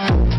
Bye.